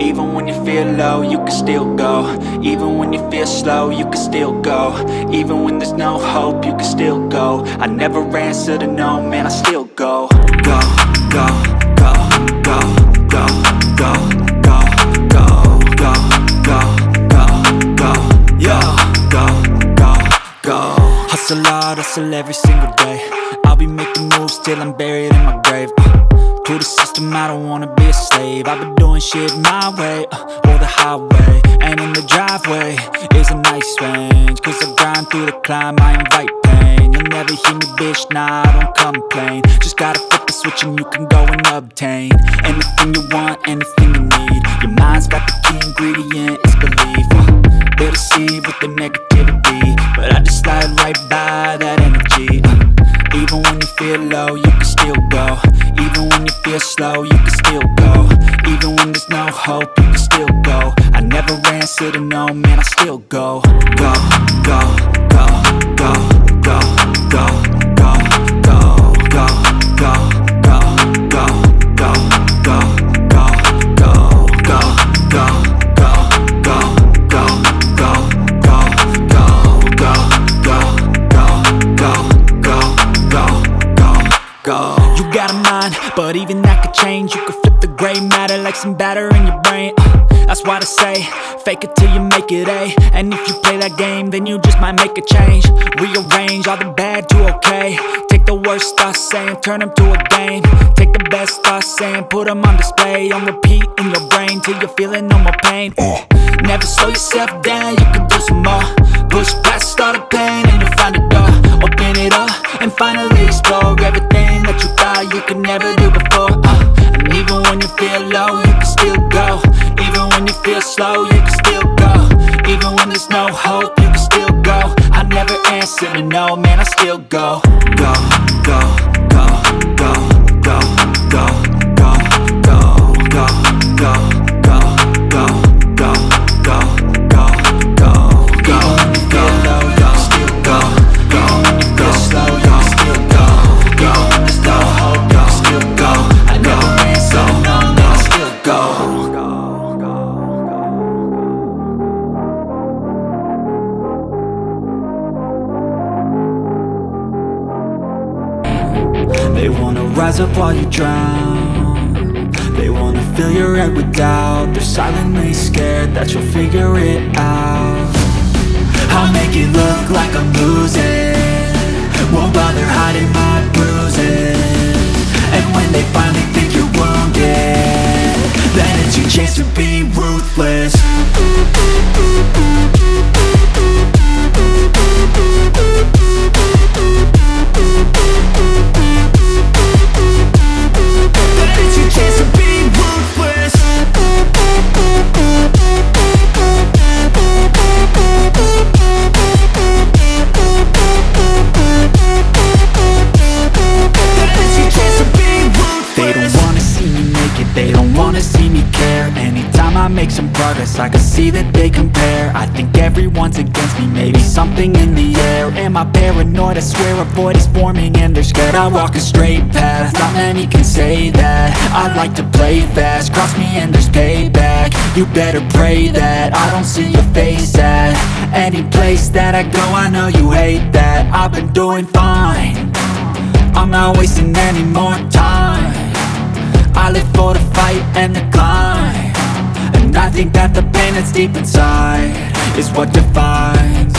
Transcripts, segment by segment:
Even when you feel low, you can still go Even when you feel slow, you can still go Even when there's no hope, you can still go I never answer to no, man, I still go Go, go, go, go, go, go, go, go, go, go, go, go, go, go, Hustle hard, hustle every single day I'll be making moves till I'm buried in my grave uh, To the system, I don't wanna be a slave. I've been doing shit my way, uh, or the highway And in the driveway is a nice range. Cause I grind through the climb, I invite pain. You'll never hear me, bitch, nah, I don't complain. Just gotta flip the switch and you can go and obtain Anything you want, anything you need. Your mind's got the key ingredient, it's belief. Uh, They'll deceive with the negativity you you can still go. Even when there's no hope, you can still go. I never answer to no, man, I still Go, go, go, go, You got a mind, but even that could change. You could flip the gray matter like some batter in your brain. Uh, that's why they say, fake it till you make it A. And if you play that game, then you just might make a change. Rearrange all the bad to okay. Take the worst thoughts saying, turn them to a game. Take the best thoughts saying, put them on display. On repeat in your brain till you're feeling no more pain. Uh, Never slow yourself down, you can do some more. Push past all the pain slow, you can still go. Even when there's no hope, you can still go. I never answer to no, man, I still go. Go, go, They wanna rise up while you drown. They wanna fill your head with doubt. They're silently scared that you'll figure it out. I'll make it look like I'm losing. Won't bother hiding my bruises. And when they finally think you're wounded Then it's your chance to be make I can see that they compare. I think everyone's against me, maybe something in the air. Am I paranoid? I swear a void is forming and they're scared I walk a straight path, not many can say that. I like to play fast, cross me and there's payback. You better pray that I don't see your face at Any place that I go, I know you hate that. I've been doing fine. I'm not wasting any more time. I live for the fight and the climb I think that the pain that's deep inside Is what defines.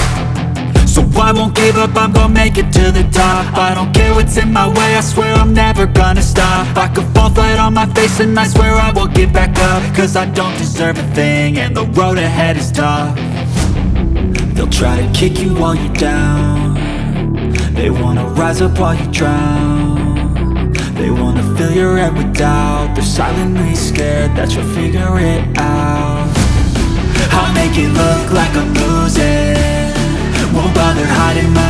So I won't give up, I'm gonna make it to the top. I don't care what's in my way, I swear I'm never gonna stop. I could fall flat on my face and I swear I will get back up. Cause I don't deserve a thing and the road ahead is tough. They'll try to kick you while you're down. They wanna rise up while you drown They wanna fill your head with doubt. They're silently scared that you'll figure it out. I'll make it look like I'm losing. Won't bother hiding my